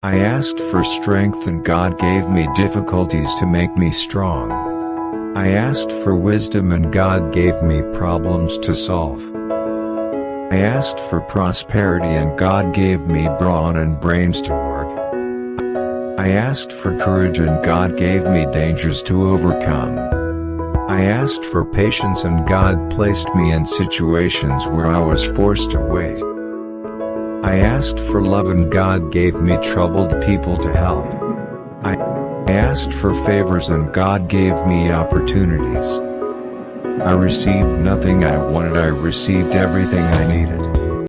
I asked for strength and God gave me difficulties to make me strong. I asked for wisdom and God gave me problems to solve. I asked for prosperity and God gave me brawn and brains to work. I asked for courage and God gave me dangers to overcome. I asked for patience and God placed me in situations where I was forced to wait. I asked for love and God gave me troubled people to help. I asked for favors and God gave me opportunities. I received nothing I wanted I received everything I needed.